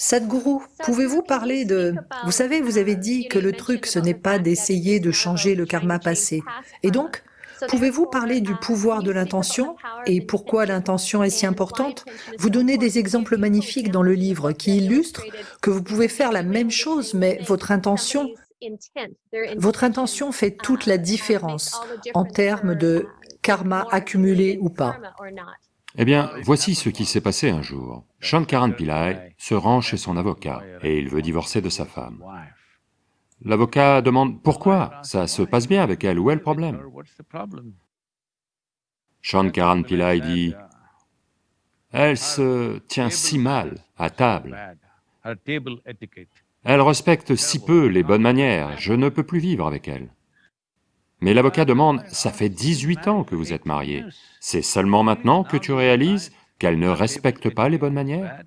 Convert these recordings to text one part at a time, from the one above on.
Sadhguru, pouvez-vous parler de... Vous savez, vous avez dit que le truc, ce n'est pas d'essayer de changer le karma passé. Et donc, pouvez-vous parler du pouvoir de l'intention et pourquoi l'intention est si importante? Vous donnez des exemples magnifiques dans le livre qui illustrent que vous pouvez faire la même chose, mais votre intention, votre intention fait toute la différence en termes de karma accumulé ou pas. Eh bien, voici ce qui s'est passé un jour. Shankaran Pillai se rend chez son avocat et il veut divorcer de sa femme. L'avocat demande pourquoi, ça se passe bien avec elle, où est le problème Shankaran Pillai dit, elle se tient si mal à table, elle respecte si peu les bonnes manières, je ne peux plus vivre avec elle. Mais l'avocat demande, ça fait 18 ans que vous êtes mariés, c'est seulement maintenant que tu réalises qu'elle ne respecte pas les bonnes manières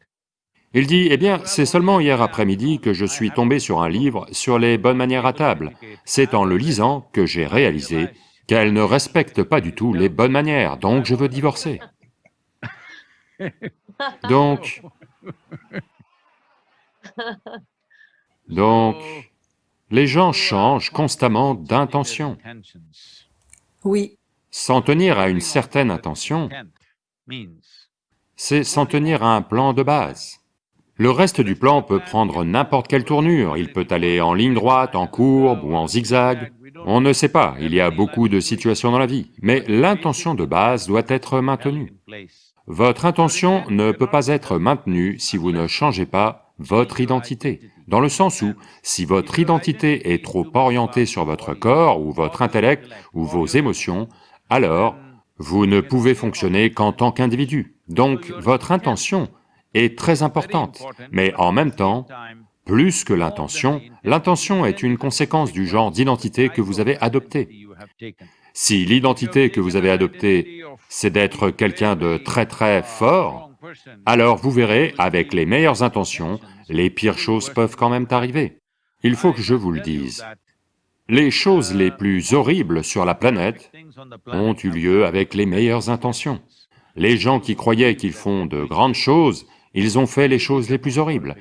Il dit, eh bien, c'est seulement hier après-midi que je suis tombé sur un livre sur les bonnes manières à table. C'est en le lisant que j'ai réalisé qu'elle ne respecte pas du tout les bonnes manières, donc je veux divorcer. Donc... Donc... Les gens changent constamment d'intention. Oui. S'en tenir à une certaine intention, c'est s'en tenir à un plan de base. Le reste du plan peut prendre n'importe quelle tournure, il peut aller en ligne droite, en courbe ou en zigzag, on ne sait pas, il y a beaucoup de situations dans la vie, mais l'intention de base doit être maintenue. Votre intention ne peut pas être maintenue si vous ne changez pas votre identité, dans le sens où, si votre identité est trop orientée sur votre corps ou votre intellect ou vos émotions, alors vous ne pouvez fonctionner qu'en tant qu'individu. Donc votre intention est très importante, mais en même temps, plus que l'intention, l'intention est une conséquence du genre d'identité que vous avez adopté. Si l'identité que vous avez adoptée, c'est d'être quelqu'un de très très fort, alors vous verrez, avec les meilleures intentions, les pires choses peuvent quand même arriver. Il faut que je vous le dise. Les choses les plus horribles sur la planète ont eu lieu avec les meilleures intentions. Les gens qui croyaient qu'ils font de grandes choses, ils ont fait les choses les plus horribles.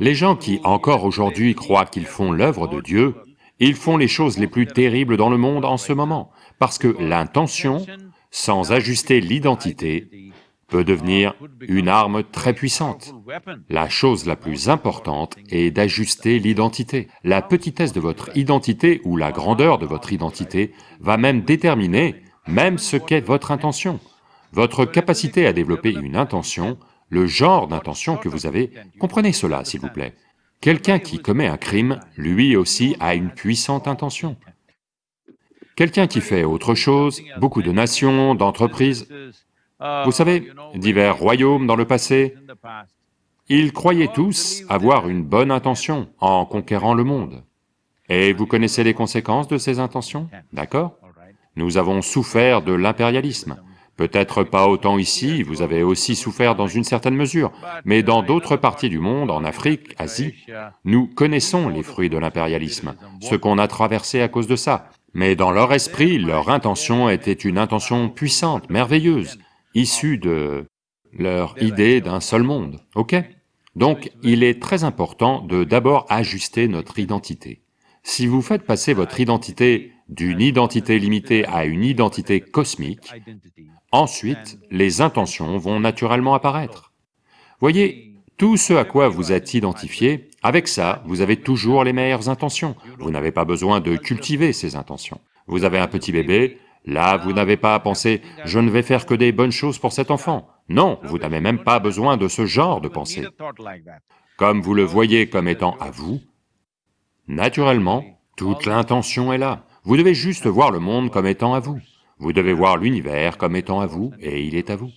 Les gens qui, encore aujourd'hui, croient qu'ils font l'œuvre de Dieu, ils font les choses les plus terribles dans le monde en ce moment, parce que l'intention, sans ajuster l'identité, peut devenir une arme très puissante. La chose la plus importante est d'ajuster l'identité. La petitesse de votre identité ou la grandeur de votre identité va même déterminer même ce qu'est votre intention. Votre capacité à développer une intention, le genre d'intention que vous avez, comprenez cela s'il vous plaît. Quelqu'un qui commet un crime, lui aussi a une puissante intention. Quelqu'un qui fait autre chose, beaucoup de nations, d'entreprises, vous savez, divers royaumes dans le passé, ils croyaient tous avoir une bonne intention en conquérant le monde. Et vous connaissez les conséquences de ces intentions, d'accord? Nous avons souffert de l'impérialisme. Peut-être pas autant ici, vous avez aussi souffert dans une certaine mesure, mais dans d'autres parties du monde, en Afrique, Asie, nous connaissons les fruits de l'impérialisme, ce qu'on a traversé à cause de ça. Mais dans leur esprit, leur intention était une intention puissante, merveilleuse, issue de leur idée d'un seul monde, ok? Donc il est très important de d'abord ajuster notre identité. Si vous faites passer votre identité d'une identité limitée à une identité cosmique, ensuite les intentions vont naturellement apparaître. Voyez, tout ce à quoi vous êtes identifié, avec ça, vous avez toujours les meilleures intentions, vous n'avez pas besoin de cultiver ces intentions. Vous avez un petit bébé, là vous n'avez pas à penser « je ne vais faire que des bonnes choses pour cet enfant ». Non, vous n'avez même pas besoin de ce genre de pensée. Comme vous le voyez comme étant à vous, naturellement, toute l'intention est là. Vous devez juste voir le monde comme étant à vous. Vous devez voir l'univers comme étant à vous, et il est à vous.